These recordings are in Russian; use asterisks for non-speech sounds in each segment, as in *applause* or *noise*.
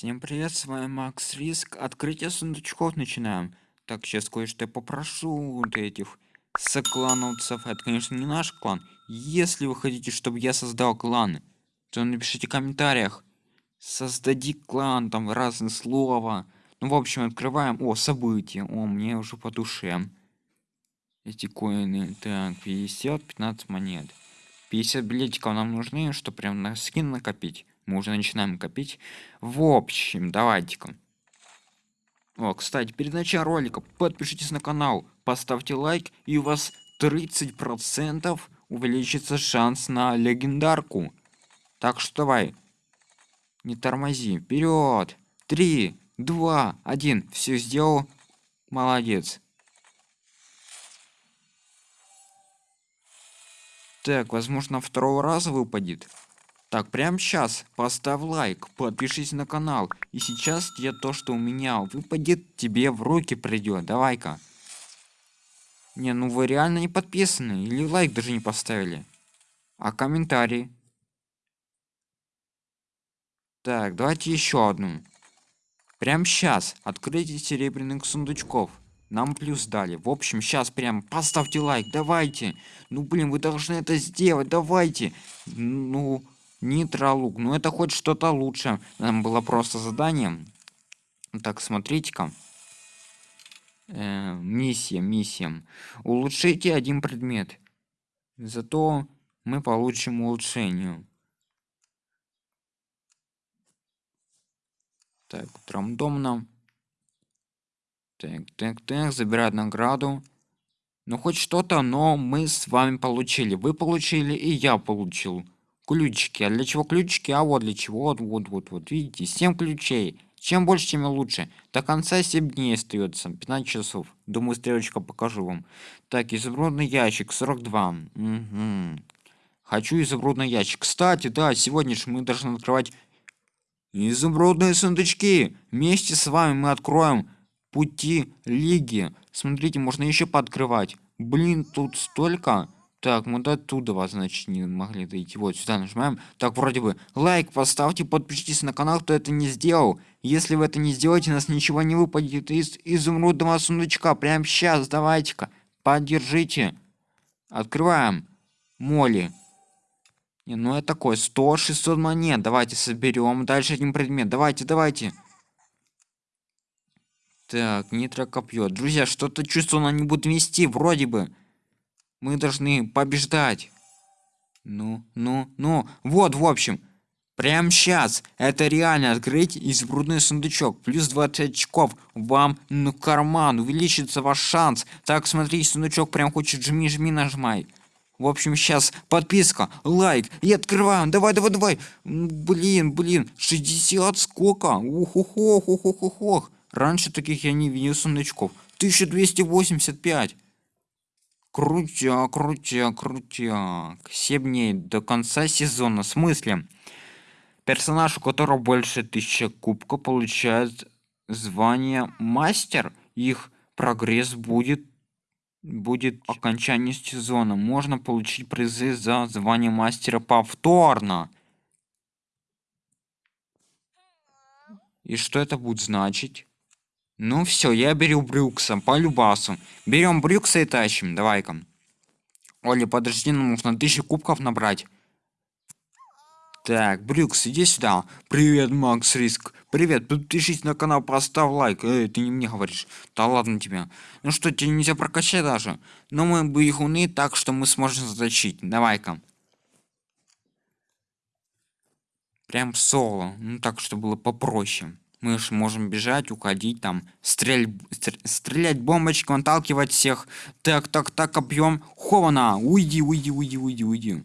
Всем привет, с вами Макс Риск. Открытие сундучков начинаем. Так, сейчас кое-что попрошу вот этих соклановцев. Это, конечно, не наш клан. Если вы хотите, чтобы я создал клан, то напишите в комментариях. Создади клан, там разные слова. Ну, в общем, открываем. О, события. О, мне уже по душе. Эти коины. Так, 50, 15 монет. 50 билетиков нам нужны, чтобы прям на скин накопить мы уже начинаем копить. В общем давайте-ка. О кстати перед началом ролика подпишитесь на канал поставьте лайк и у вас 30 процентов увеличится шанс на легендарку. Так что давай не тормози. Вперед три два один. Все сделал. Молодец. Так возможно второго раза выпадет так, прямо сейчас поставь лайк, подпишись на канал. И сейчас я то, что у меня выпадет, тебе в руки придет. Давай-ка. Не, ну вы реально не подписаны. Или лайк даже не поставили. А комментарий? Так, давайте еще одну. Прям сейчас открытие серебряных сундучков. Нам плюс дали. В общем, сейчас прям поставьте лайк. Давайте. Ну, блин, вы должны это сделать. Давайте. Ну, Нитролук. Ну это хоть что-то лучше. Нам было просто задание. Так, смотрите-ка. Э, миссия, миссия. Улучшите один предмет. Зато мы получим улучшение. Так, рандомно. Так, так, так, забирать награду. Ну хоть что-то, но мы с вами получили. Вы получили и я получил ключики. А для чего ключики? А вот для чего. Вот, вот, вот, вот. Видите, 7 ключей. Чем больше, тем лучше. До конца 7 дней остается. 15 часов. Думаю, стрелочка покажу вам. Так, изумрудный ящик 42. Угу. Хочу изумрудный ящик. Кстати, да, сегодня же мы должны открывать изумрудные сундучки. Вместе с вами мы откроем пути лиги. Смотрите, можно еще пооткрывать. Блин, тут столько. Так, мы до оттуда, значит, не могли дойти. Вот сюда нажимаем. Так, вроде бы. Лайк поставьте, подпишитесь на канал, кто это не сделал. Если вы это не сделаете, у нас ничего не выпадет из изумрудного сундучка. Прямо сейчас, давайте-ка. Поддержите. Открываем. Моли. Не, ну это такое. 100-600 монет. Давайте соберем. Дальше один предмет. Давайте, давайте. Так, нитро копье. Друзья, что-то чувствую, она не будет вести, вроде бы. Мы должны побеждать. Ну, ну, ну. Вот, в общем. Прям сейчас. Это реально открыть изумрудный сундучок. Плюс 20 очков. Вам на карман. Увеличится ваш шанс. Так, смотри, сундучок прям хочет жми-жми нажимай. В общем, сейчас подписка, лайк и открываем. Давай, давай, давай. Блин, блин, 60 сколько? ух ух ух ух ух ух ух Раньше таких я не видел сундучков. 1285. Крутяк, крутяк, крутяк. 7 дней до конца сезона. В смысле? Персонаж, у которого больше тысячи кубка, получает звание мастер. Их прогресс будет будет окончание сезона. Можно получить призы за звание мастера повторно. И что это будет значить? Ну все, я беру Брюкса по любасу. Берем Брюкса и тащим. Давай-ка. Оля, подожди, нам нужно тысячу кубков набрать. Так, Брюкс, иди сюда. Привет, Макс Риск. Привет, подпишись на канал, поставь лайк. Эй, ты не мне говоришь. Да ладно тебе. Ну что, тебе нельзя прокачать даже? Но мы бегуны, так что мы сможем заточить. Давай-ка. Прям соло. Ну так, чтобы было попроще мы же можем бежать, уходить, там, стрель... стрелять бомбочку, отталкивать всех. Так, так, так, объем. Хована, уйди, уйди, уйди, уйди, уйди.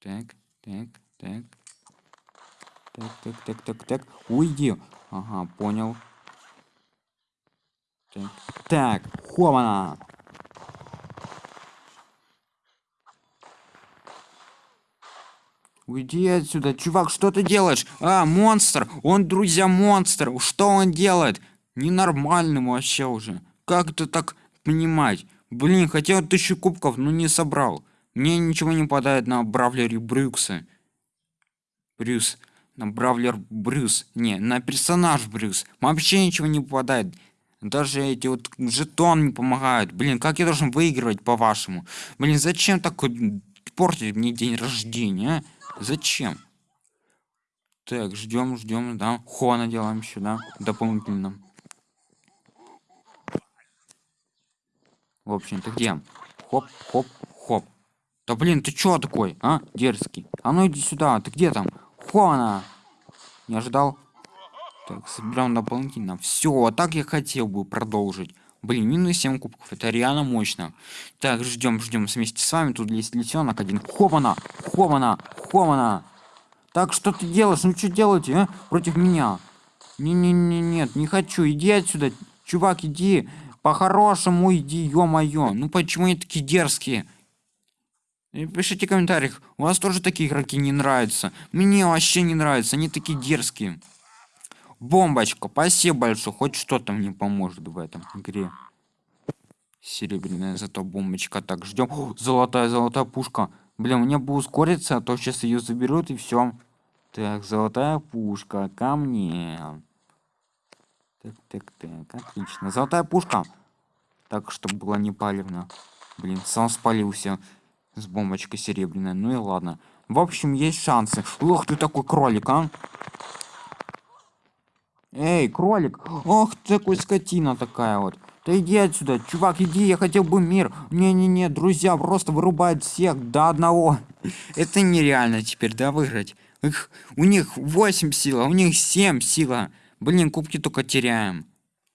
Так, так, так. Так, так, так, так, так. Уйди. Ага, понял. Так, так, хована. Уйди отсюда, чувак, что ты делаешь? А, монстр! Он, друзья, монстр! Что он делает? Ненормальным вообще уже. Как это так понимать? Блин, хотел тысячу кубков, но не собрал. Мне ничего не падает на бравлере Брюкса. Брюс. на бравлер брюс не на персонаж брюс вообще ничего не попадает даже эти вот жетон не помогают блин как я должен выигрывать по вашему блин зачем так портить мне день рождения а? Зачем? Так ждем ждем да. Хона делаем еще да дополнительно. В общем ты где? Хоп хоп хоп. Да блин ты чё такой а дерзкий? А ну иди сюда ты где там? Хона не ожидал? Так собираем дополнительно. Все так я хотел бы продолжить блин минус 7 кубков это реально мощно. Так ждем ждем вместе с вами тут есть лисенок один. Хована хована хована так что ты делаешь? Ну что делаете а? против меня. Не не не нет не хочу. Иди отсюда чувак иди. По-хорошему иди ё-моё. Ну почему они такие дерзкие? И пишите в комментариях. У вас тоже такие игроки не нравятся. Мне вообще не нравятся они такие дерзкие бомбочка спасибо большое хоть что-то мне поможет в этом игре. Серебряная зато бомбочка так ждем золотая золотая пушка. Блин мне бы ускориться а то сейчас ее заберут и все так золотая пушка ко мне. Так так так отлично. Золотая пушка. Так чтобы было не палевно блин сам спалился с бомбочкой серебряной. Ну и ладно. В общем есть шансы. Ох ты такой кролик а Эй, кролик! Ох, такой скотина такая вот. Да иди отсюда, чувак, иди, я хотел бы мир. Не-не-не, друзья просто вырубают всех до одного. Это нереально теперь, да, выиграть. Их, у них 8 сила, у них 7 сила. Блин, кубки только теряем.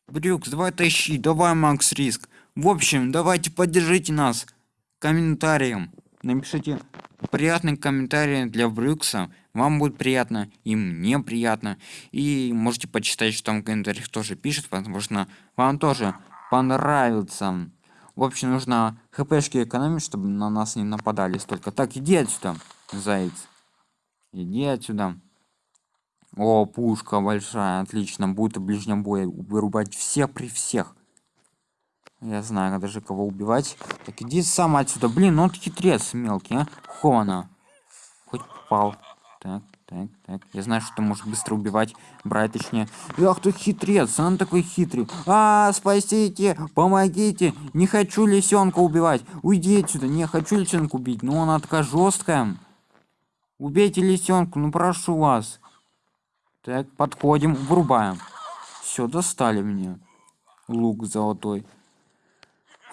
Брюкс, давай тащи, давай, Макс Риск. В общем, давайте поддержите нас комментарием. Напишите приятный комментарий для Брюкса вам будет приятно и мне приятно и можете почитать что там в комментариях тоже пишет возможно вам тоже понравится. В общем нужно хпшки экономить чтобы на нас не нападали столько. Так иди отсюда заяц. Иди отсюда. О пушка большая отлично. Будет в ближнем бою вырубать всех при всех. Я знаю даже кого убивать. Так иди сам отсюда. Блин ну он хитрец мелкий а. Хона хоть попал так, так, так. Я знаю, что может быстро убивать, брать точнее. Ах ты хитрец, он такой хитрый. А, спасите, помогите. Не хочу лисенка убивать. Уйди отсюда. Не хочу лисенка убить. Но она такая жесткая. Убейте лисенку, ну прошу вас. Так, подходим, вырубаем. Все, достали меня. Лук золотой.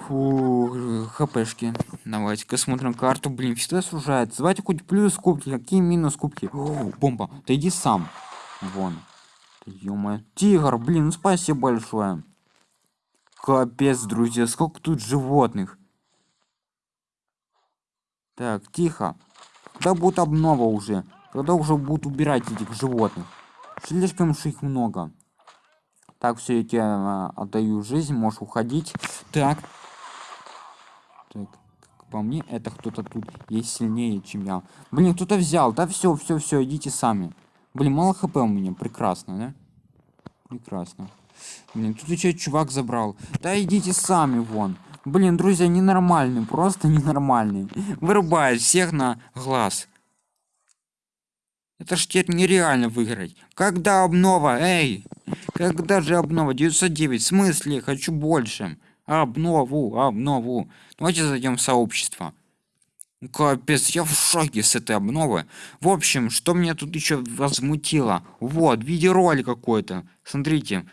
Фу, хпшки. Давайте-ка смотрим карту. Блин, всегда сужается. Давайте хоть плюс кубки, какие минус кубки. О, бомба, ты иди сам. Вон. ё Тигр, блин, ну спасибо большое. Капец, друзья, сколько тут животных. Так, тихо. Когда будет обнова уже? Когда уже будут убирать этих животных? Слишком уж их много. Так, все, я тебе э, отдаю жизнь, можешь уходить. Так, так, по мне, это кто-то тут есть сильнее, чем я. Блин, кто-то взял. Да все, все, все, идите сами. Блин, мало хп у меня. Прекрасно, да? Прекрасно. Блин, тут еще чувак забрал. Да идите сами вон. Блин, друзья, ненормальный, просто *laughs* ненормальный. Вырубает всех на глаз. Это ж теперь нереально выиграть. Когда обнова, эй? Когда же обнова? 909, в смысле? Хочу больше обнову обнову. Давайте зайдем в сообщество. Капец я в шоке с этой обновы. В общем что мне тут еще возмутило? Вот видеоролик какой-то. Смотрите.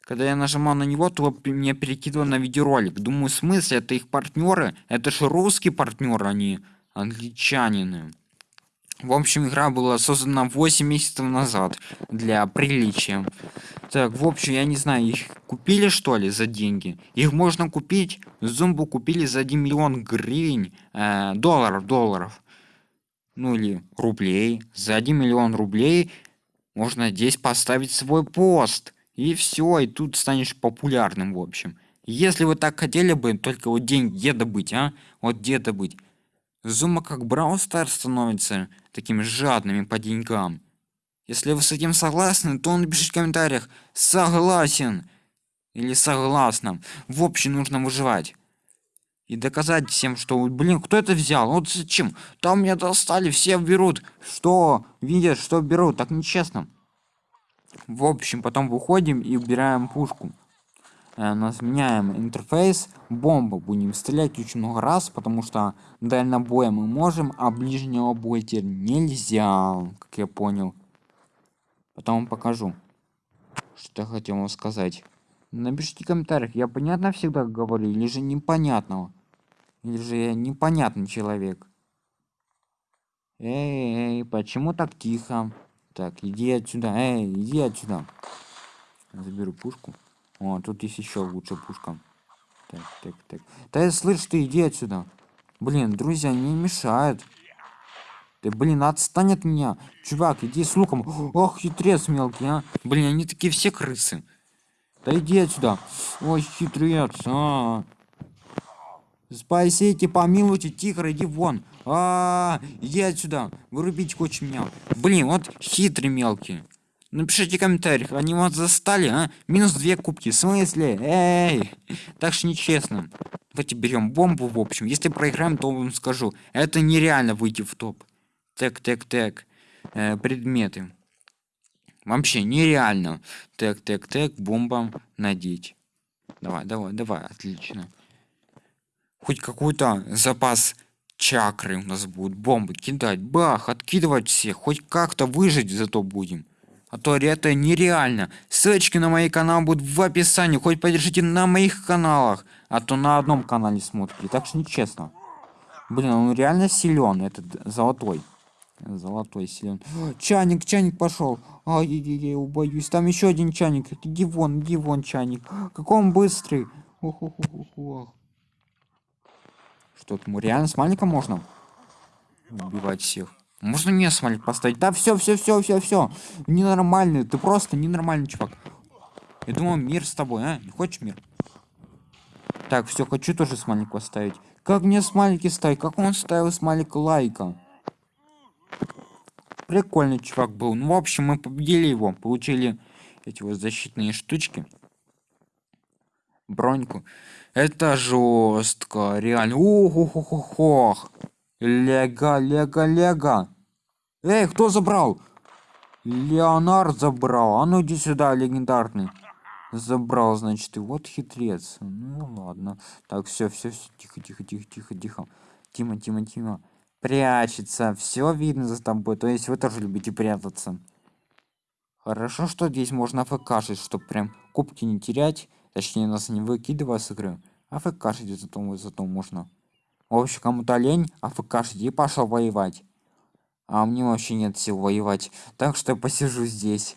Когда я нажимал на него то меня перекидывало на видеоролик. Думаю в смысле это их партнеры? Это же русские партнеры они англичанины в общем, игра была создана 8 месяцев назад для приличия. Так, в общем, я не знаю, их купили что ли за деньги? Их можно купить, зомбу купили за 1 миллион гривен, э, долларов, долларов. Ну или рублей. За 1 миллион рублей можно здесь поставить свой пост. И все, и тут станешь популярным, в общем. Если вы так хотели бы, только вот деньги где добыть, а? Вот где добыть? Зума как Stars становится такими жадными по деньгам. Если вы с этим согласны, то напишите в комментариях «Согласен» или «Согласна». В общем, нужно выживать. и доказать всем, что, блин, кто это взял? Вот зачем? Там меня достали, все берут. Что? Видят, что берут, так нечестно. В общем, потом выходим и убираем пушку. Э, нас меняем интерфейс, бомба будем стрелять очень много раз, потому что дальнобоя мы можем, а ближнего боя теперь нельзя, как я понял. Потом покажу, что я хотел вам сказать. Напишите в комментариях, я понятно всегда говорю, или же непонятного. Или же я непонятный человек. Эй, эй, почему так тихо? Так, иди отсюда, эй, иди отсюда. Заберу пушку. О, тут есть еще лучше пушка. Так, так, так. Да слышь, ты иди отсюда. Блин, друзья, не мешают. Ты, блин, отстань от меня. Чувак, иди с луком. Ох, хитрец мелкий, а. Блин, они такие все крысы. Да иди отсюда. Ой, хитрец, а. Спасите, помилуйте, тихо, иди вон. А, -а, -а иди отсюда. Вырубить хочешь меня. Блин, вот хитрый мелкий. Напишите в комментариях, они вас застали, а? Минус две кубки, в смысле? Эй! Так что нечестно. Давайте берем бомбу, в общем. Если проиграем, то вам скажу. Это нереально выйти в топ. Так, так, так. Э, предметы. Вообще нереально. Так, так, так, бомба надеть. Давай, давай, давай, отлично. Хоть какой-то запас чакры у нас будет. Бомбы кидать, бах, откидывать всех. Хоть как-то выжить зато будем. А то это нереально. Ссылочки на мои каналы будут в описании. Хоть поддержите на моих каналах. А то на одном канале смотрите. Так что нечестно. Блин, он реально силен, этот золотой. Золотой силен. Чайник, чайник пошел. Ай-яй-яй, убоюсь. Там еще один чайник. Иди вон, иди вон, чайник. Какой он быстрый. Ох, ох, ох, ох. Что, ему реально с маленьком можно убивать всех? Можно мне смайлик поставить? Да, все, все, все, все, все. Ненормальный, ты просто ненормальный чувак. Я думал, мир с тобой, а? Не хочешь мир? Так, все, хочу тоже смайлик поставить. Как мне смайлики ставить? Как он ставил смайлик лайка? Прикольный чувак был. Ну, в общем, мы победили его. Получили эти вот защитные штучки. Броньку. Это жестко, реально. Ох, ох, ох, ох, ох. Лего, лего, лего. Эй, кто забрал? Леонард забрал. А ну иди сюда, легендарный. Забрал, значит, и вот хитрец. Ну ладно. Так, все, все, все, тихо, тихо, тихо, тихо, тихо. Тима, Тима, Тима. Прячется. Все видно за тобой. То есть вы тоже любите прятаться. Хорошо, что здесь можно фкшить, чтобы прям кубки не терять. Точнее, нас не выкидывая с игры. А фкшить зато, зато можно. В общем, кому-то лень, а ФК и пошел воевать. А мне вообще нет сил воевать. Так что я посижу здесь.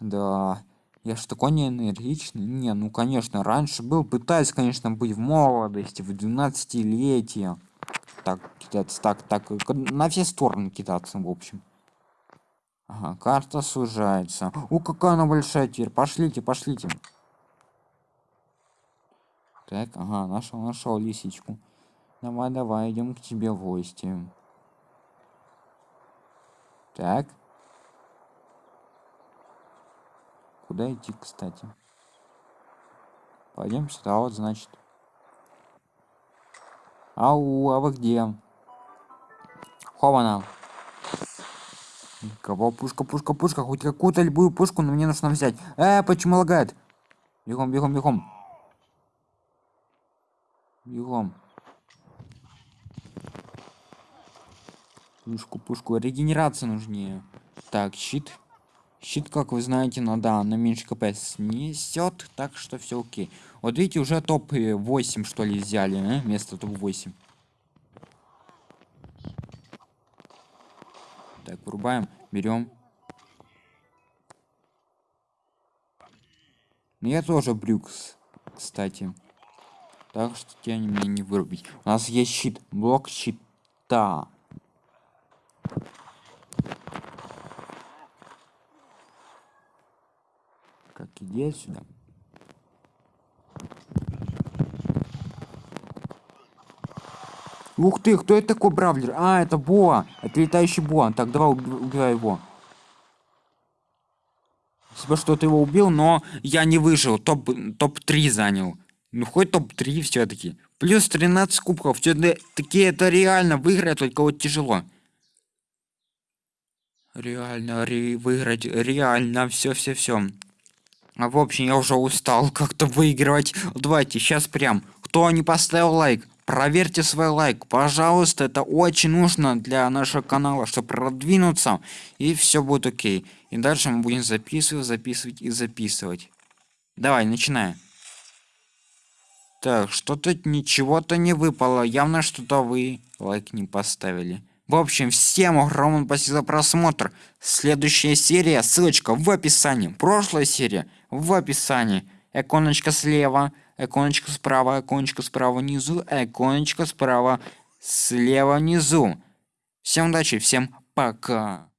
Да. Я ж такой не энергичный. Не, ну конечно, раньше был. Пытаюсь, конечно, быть в молодости, в 12-летие. Так, кидаться, так, так. На все стороны кидаться, в общем. Ага, карта сужается. О, какая она большая теперь. Пошлите, пошлите. Так, ага, нашел, нашел лисичку. Давай, давай, идем к тебе в гости. Так. Куда идти, кстати? Пойдем сюда, вот, значит. Ау, а вы где? Хована. Кого? Пушка, пушка, пушка. Хоть какую-то любую пушку, но мне нужно взять. Э, почему лагает? Бегом, бегом, бегом. Бегом. Пушку, пушку. Регенерация нужнее. Так, щит. Щит, как вы знаете, надо на меньше кп снесет, так что все окей. Вот видите, уже топ 8 что ли взяли, э? вместо топ 8. Так, врубаем, берем. Ну я тоже брюкс, кстати. Так что тебя не мне не вырубить. У нас есть щит, блок щита. Как иди сюда. Ух ты, кто это такой бравлер? А, это Боа. Это летающий Боа. Так, давай убивай его. Спасибо, что ты его убил, но я не выжил. Топ-3 топ занял. Ну хоть топ-3 все-таки. Плюс 13 кубков. Все-таки это реально выиграть, только вот тяжело. Реально ре выиграть. Реально все-все-все. А в общем, я уже устал *laughs* как-то выигрывать. Давайте, сейчас прям. Кто не поставил лайк, проверьте свой лайк. Пожалуйста, это очень нужно для нашего канала, чтобы продвинуться. И все будет окей. И дальше мы будем записывать, записывать и записывать. Давай, начинаем. Так, что-то ничего-то не выпало. Явно что-то вы лайк не поставили. В общем, всем огромное спасибо за просмотр. Следующая серия, ссылочка в описании. Прошлая серия в описании. Иконочка слева, иконочка справа, иконочка справа внизу, иконочка справа слева внизу. Всем удачи, всем пока.